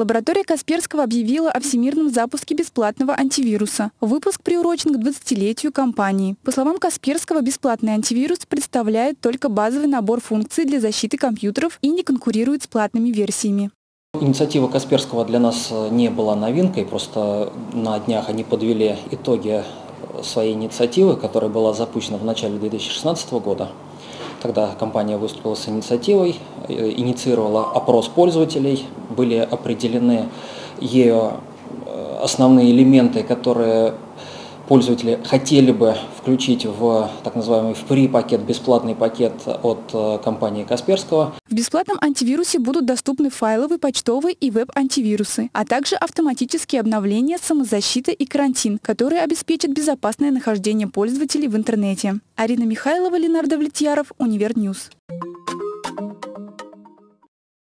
Лаборатория Касперского объявила о всемирном запуске бесплатного антивируса. Выпуск приурочен к 20-летию компании. По словам Касперского, бесплатный антивирус представляет только базовый набор функций для защиты компьютеров и не конкурирует с платными версиями. Инициатива Касперского для нас не была новинкой, просто на днях они подвели итоги своей инициативы, которая была запущена в начале 2016 года. Тогда компания выступила с инициативой, э, инициировала опрос пользователей, были определены ею э, основные элементы, которые пользователи хотели бы включить в так называемый free пакет, бесплатный пакет от э, компании Касперского. В бесплатном антивирусе будут доступны файловые, почтовые и веб-антивирусы, а также автоматические обновления, самозащита и карантин, которые обеспечат безопасное нахождение пользователей в интернете. Арина Михайлова, Ленар Давлетьяров, Univer News.